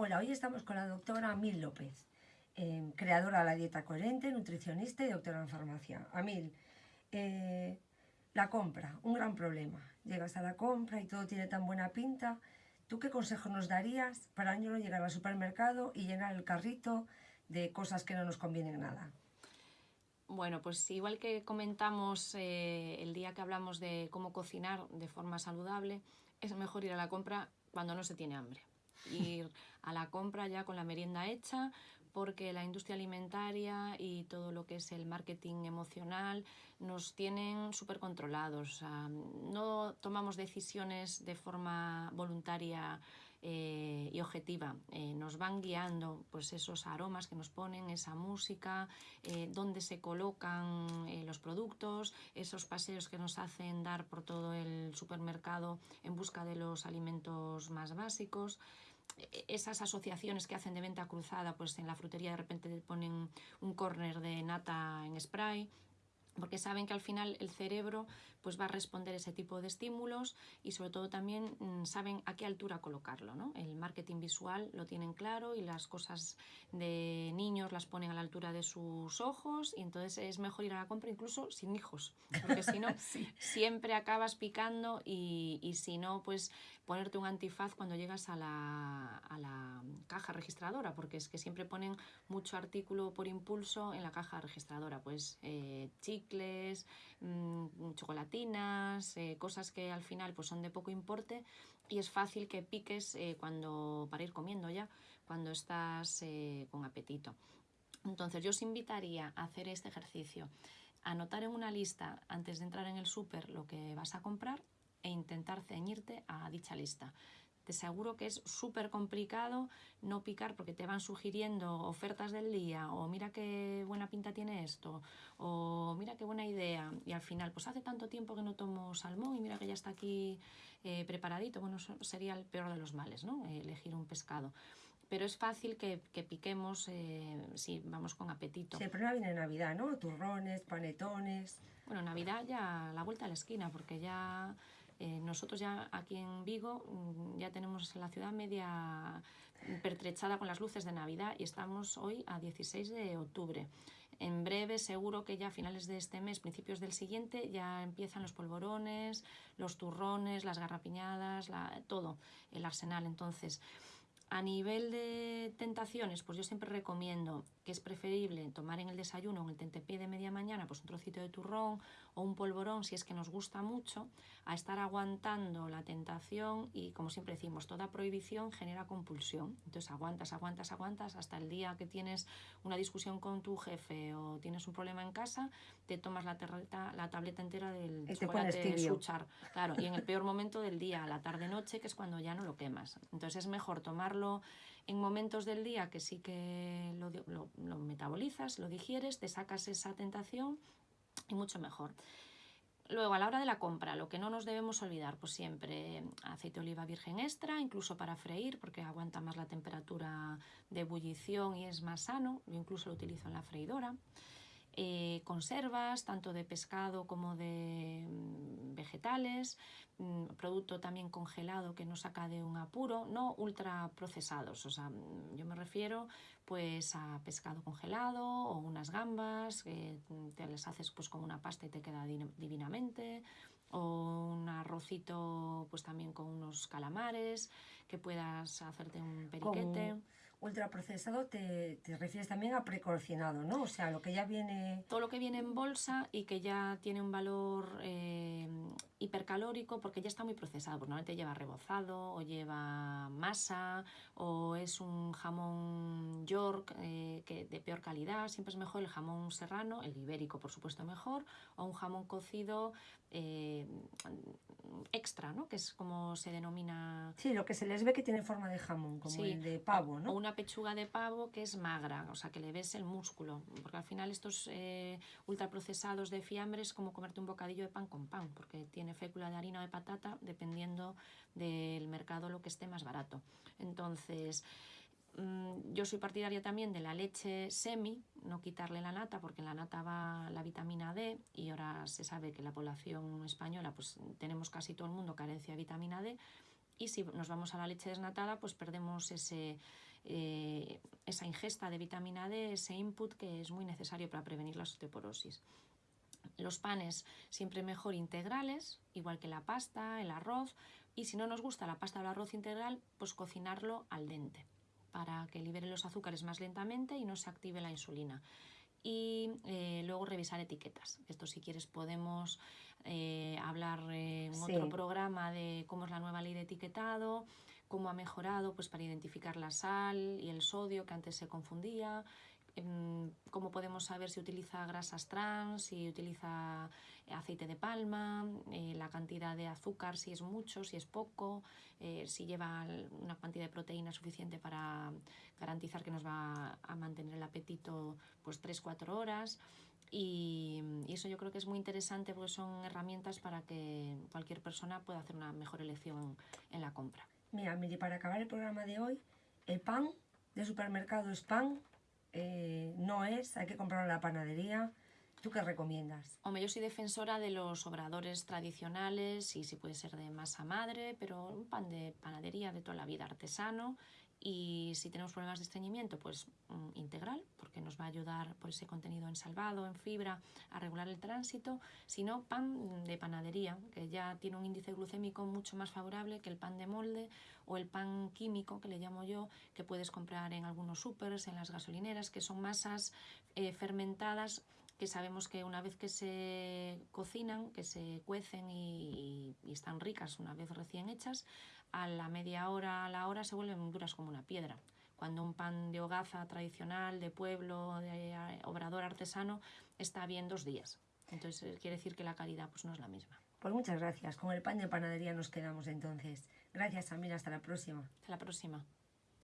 Hola, hoy estamos con la doctora Amil López, eh, creadora de la dieta coherente, nutricionista y doctora en farmacia. Amil, eh, la compra, un gran problema. Llegas a la compra y todo tiene tan buena pinta. ¿Tú qué consejo nos darías para no llegar al supermercado y llenar el carrito de cosas que no nos convienen nada? Bueno, pues igual que comentamos eh, el día que hablamos de cómo cocinar de forma saludable, es mejor ir a la compra cuando no se tiene hambre ir a la compra ya con la merienda hecha, porque la industria alimentaria y todo lo que es el marketing emocional nos tienen súper controlados. no tomamos decisiones de forma voluntaria eh, y objetiva. Eh, nos van guiando pues esos aromas que nos ponen, esa música, eh, dónde se colocan los productos, esos paseos que nos hacen dar por todo el supermercado en busca de los alimentos más básicos esas asociaciones que hacen de venta cruzada, pues en la frutería de repente ponen un corner de nata en spray, porque saben que al final el cerebro pues va a responder ese tipo de estímulos y sobre todo también mm, saben a qué altura colocarlo. ¿no? El marketing visual lo tienen claro y las cosas de niños las ponen a la altura de sus ojos y entonces es mejor ir a la compra incluso sin hijos, porque si no siempre acabas picando y, y, si no pues ponerte un antifaz cuando llegas a la, a la caja registradora, porque es que siempre ponen mucho artículo por impulso en la caja registradora, pues eh, mmm, chocolatinas, eh, cosas que al final pues son de poco importe y es fácil que piques eh, cuando para ir comiendo ya, cuando estás eh, con apetito. Entonces yo os invitaría a hacer este ejercicio, anotar en una lista antes de entrar en el súper lo que vas a comprar e intentar ceñirte a dicha lista. Te aseguro que es súper complicado no picar porque te van sugiriendo ofertas del día o mira qué buena pinta tiene esto o mira qué buena idea y al final pues hace tanto tiempo que no tomo salmón y mira que ya está aquí eh, preparadito. Bueno, sería el peor de los males, ¿no? elegir un pescado pero es fácil que, piquemos eh, si vamos con apetito. Sí, el problema viene Navidad, ¿no? Turrones, panetones... Bueno, Navidad ya la vuelta a la esquina, porque ya eh, nosotros ya aquí en Vigo mm, ya tenemos la ciudad media pertrechada con las luces de Navidad y estamos hoy a 16 de octubre. En breve, seguro que ya a finales de este mes, principios del siguiente, ya empiezan los polvorones, los turrones, las garrapiñadas, todo, el arsenal. Entonces, a nivel de tentaciones, pues yo siempre recomiendo que es preferible tomar en el desayuno, en el tentepié de pues un trocito de turrón o un polvorón si es que nos gusta mucho, a estar aguantando la tentación y como siempre decimos, toda prohibición genera compulsión. Entonces aguantas, aguantas, aguantas hasta el día que tienes una discusión con tu jefe o tienes un problema en casa, te tomas la, la tableta entera del chocolate de suchar. Claro, y en el peor momento del día, la tarde-noche, que es cuando ya no lo quemas. Entonces es mejor tomarlo en momentos del día que sí que lo, metabolizas, lo digieres, te sacas esa tentación y mucho mejor. Luego, a la hora de la compra, lo que no nos debemos olvidar, pues siempre aceite de oliva virgen extra, incluso para freír, porque aguanta más la temperatura de ebullición y es más sano. Yo incluso lo utilizo en la freidora. Eh, conservas, tanto de pescado como de mm, vegetales, mm, producto también congelado que no saca de un apuro, no ultra procesados, o sea, mm, yo me refiero pues a pescado congelado o unas gambas que te las haces pues con una pasta y te queda divinamente, o un arrocito pues también con unos calamares, que puedas hacerte un periquete. Ultraprocesado te, te refieres también a precocinado, ¿no? O sea, lo que ya viene... Todo lo que viene en bolsa y que ya tiene un valor eh, hipercalórico porque ya está muy procesado. Pues normalmente lleva rebozado o lleva masa o es un jamón York eh, que de peor calidad. Siempre es mejor el jamón serrano, el ibérico por supuesto mejor, o un jamón cocido eh, extra, ¿no? que es como se denomina... Sí, lo que se les ve que tiene forma de jamón, como el de pavo, ¿no? O una pechuga de pavo que es magra, o sea, que le ves el músculo, porque al final estos eh, ultraprocesados de fiambre es como comerte un bocadillo de pan con pan, porque tiene fécula de harina o de patata, dependiendo del mercado lo que esté más barato. Entonces, Mm, yo soy partidaria también de la leche semi, no quitarle la nata, porque en la nata va la vitamina D y ahora se sabe que la población española pues tenemos casi todo el mundo carencia de vitamina D y si nos vamos a la leche desnatada pues perdemos ese, eh, esa ingesta de vitamina D, ese input que es muy necesario para prevenir la osteoporosis. Los panes siempre mejor integrales, igual que la pasta, el arroz, y si no nos gusta la pasta o el arroz integral, pues cocinarlo al dente para que libere los azúcares más lentamente y no se active la insulina. Y eh, luego revisar etiquetas. Esto si quieres podemos eh, hablar en otro programa de cómo es la nueva ley de etiquetado, cómo ha mejorado pues, para identificar la sal y el sodio que antes se confundía, cómo podemos saber si utiliza grasas trans, si utiliza aceite de palma, eh, la cantidad de azúcar, si es mucho, si es poco, eh, si lleva una cantidad de proteína suficiente para garantizar que nos va a mantener el apetito pues 3-4 horas. Y, y, eso yo creo que es muy interesante porque son herramientas para que cualquier persona pueda hacer una mejor elección en la compra. Mira, Miri, para acabar el programa de hoy, el pan de supermercado es pan, eh, no es, hay que comprarlo en la panadería. ¿Tú qué recomiendas? Hombre, yo soy defensora de los obradores tradicionales y si puede ser de masa madre, pero un pan de panadería de toda la vida artesano y si tenemos problemas de estreñimiento, pues mm, integral, porque nos va a ayudar por ese contenido en salvado, en fibra, a regular el tránsito. Si no, pan de panadería, que ya tiene un índice glucémico mucho más favorable que el pan de molde o el pan químico, que le llamo yo, que puedes comprar en algunos supers, en las gasolineras, que son masas eh, fermentadas que sabemos que una vez que se cocinan, que se cuecen y, y, están ricas una vez recién hechas, a la media hora, a la hora se vuelven duras como una piedra. Cuando un pan de hogaza tradicional, de pueblo, de eh, obrador artesano, está bien dos días. Entonces eh, quiere decir que la calidad pues, no es la misma. Pues muchas gracias. Con el pan de panadería nos quedamos entonces. Gracias, Amira. Hasta la próxima. Hasta la próxima.